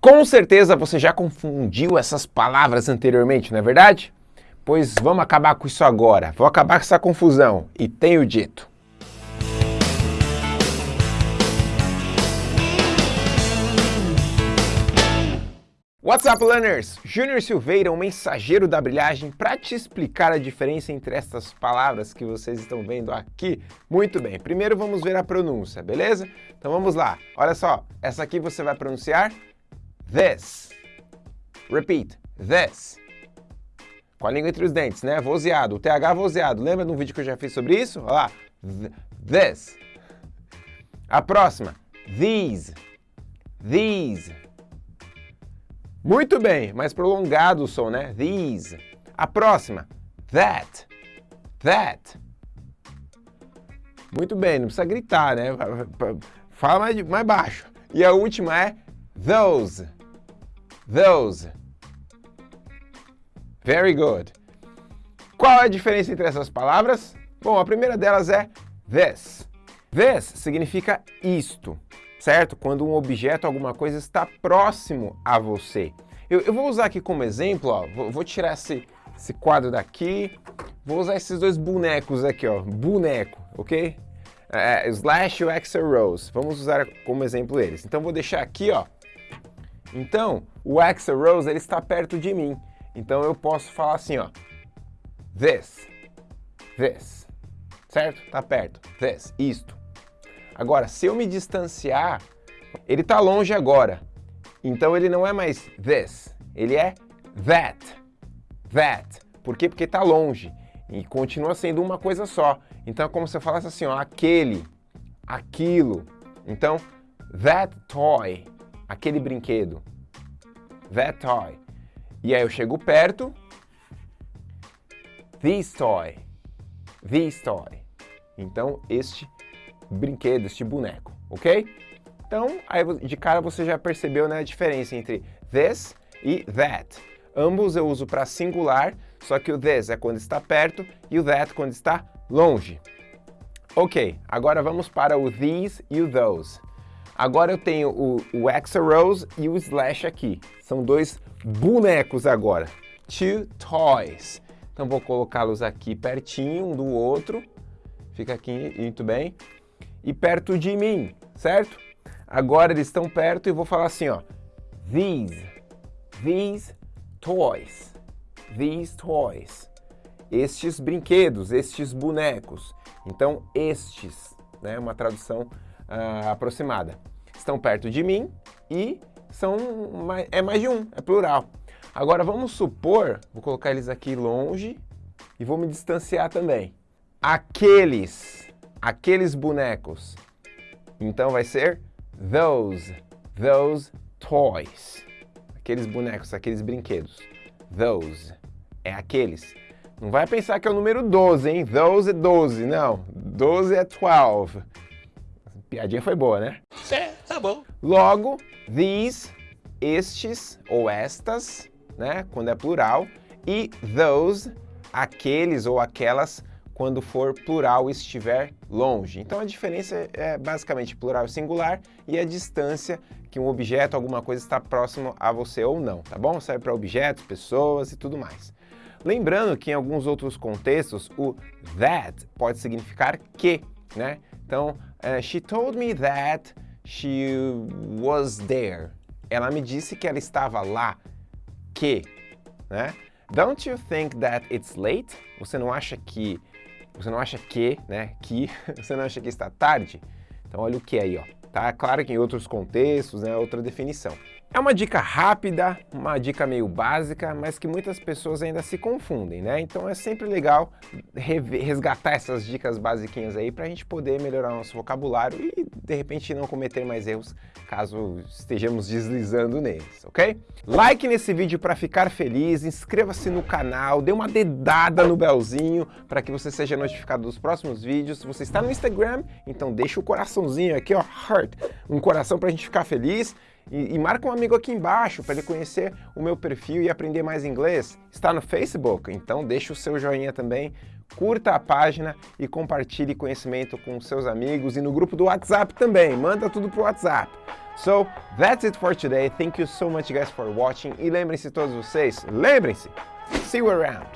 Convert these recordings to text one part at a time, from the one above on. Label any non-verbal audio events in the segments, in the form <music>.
Com certeza você já confundiu essas palavras anteriormente, não é verdade? Pois vamos acabar com isso agora. Vou acabar com essa confusão. E tenho dito. What's up, learners? Júnior Silveira, um mensageiro da brilhagem, para te explicar a diferença entre estas palavras que vocês estão vendo aqui. Muito bem, primeiro vamos ver a pronúncia, beleza? Então vamos lá. Olha só, essa aqui você vai pronunciar this. Repeat, this. Com a língua entre os dentes, né? Vozeado, o TH vozeado. Lembra de um vídeo que eu já fiz sobre isso? Olha lá, this. A próxima, these. These. Muito bem, mais prolongado o som, né? These. A próxima, that. That. Muito bem, não precisa gritar, né? Fala mais, mais baixo. E a última é those. Those. Very good. Qual é a diferença entre essas palavras? Bom, a primeira delas é this. This significa isto certo? Quando um objeto, alguma coisa está próximo a você. Eu, eu vou usar aqui como exemplo, ó, vou, vou tirar esse, esse quadro daqui, vou usar esses dois bonecos aqui, ó, boneco, ok? É, é Slash e o Axel Rose, vamos usar como exemplo eles. Então vou deixar aqui, ó. Então, o Axel Rose, ele está perto de mim. Então eu posso falar assim, ó. This, this, certo? Está perto. This, isto. Agora, se eu me distanciar, ele está longe agora. Então ele não é mais this, ele é that. That. Por quê? Porque está longe. E continua sendo uma coisa só. Então é como se eu falasse assim, ó, aquele, aquilo. Então, that toy, aquele brinquedo. That toy. E aí eu chego perto, this toy, this toy. Então, este brinquedo, este boneco, ok? Então, aí de cara você já percebeu né, a diferença entre this e that. Ambos eu uso para singular, só que o this é quando está perto e o that quando está longe. Ok, agora vamos para o these e o those. Agora eu tenho o, o Rose e o Slash aqui. São dois bonecos agora. Two toys. Então vou colocá-los aqui pertinho um do outro. Fica aqui muito bem e perto de mim, certo? Agora eles estão perto e vou falar assim, ó. These, these toys, these toys. Estes brinquedos, estes bonecos. Então, estes, né? Uma tradução uh, aproximada. Estão perto de mim e são mais, é mais de um, é plural. Agora vamos supor, vou colocar eles aqui longe e vou me distanciar também. Aqueles aqueles bonecos. Então vai ser those, those toys. Aqueles bonecos, aqueles brinquedos. Those, é aqueles. Não vai pensar que é o número 12, hein? Those é 12, não. 12 é 12. Piadinha foi boa, né? É, tá bom. Logo, these, estes ou estas, né? Quando é plural. E those, aqueles ou aquelas quando for plural estiver longe. Então a diferença é basicamente plural singular e a distância que um objeto, alguma coisa está próximo a você ou não, tá bom? Serve para objetos, pessoas e tudo mais. Lembrando que em alguns outros contextos o that pode significar que, né? Então, uh, she told me that she was there. Ela me disse que ela estava lá, que, né? Don't you think that it's late? Você não acha que você não acha que, né, que, <laughs> você não acha que está tarde? Então olha o que aí, ó. Tá claro que em outros contextos, né, outra definição. É uma dica rápida, uma dica meio básica, mas que muitas pessoas ainda se confundem, né? Então é sempre legal resgatar essas dicas basiquinhas aí para a gente poder melhorar nosso vocabulário e, de repente, não cometer mais erros caso estejamos deslizando neles, ok? Like nesse vídeo para ficar feliz, inscreva-se no canal, dê uma dedada no belzinho para que você seja notificado dos próximos vídeos. Se você está no Instagram, então deixa o coraçãozinho aqui, ó, heart, um coração para a gente ficar feliz. E, e, marca um amigo aqui embaixo para ele conhecer o meu perfil e aprender mais inglês. Está no Facebook? Então deixa o seu joinha também, curta a página e compartilhe conhecimento com seus amigos e no grupo do WhatsApp também. Manda tudo pro WhatsApp. So, that's it for today. Thank you so much guys for watching. E lembrem-se todos vocês, lembrem-se, see you around.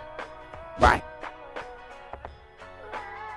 Bye!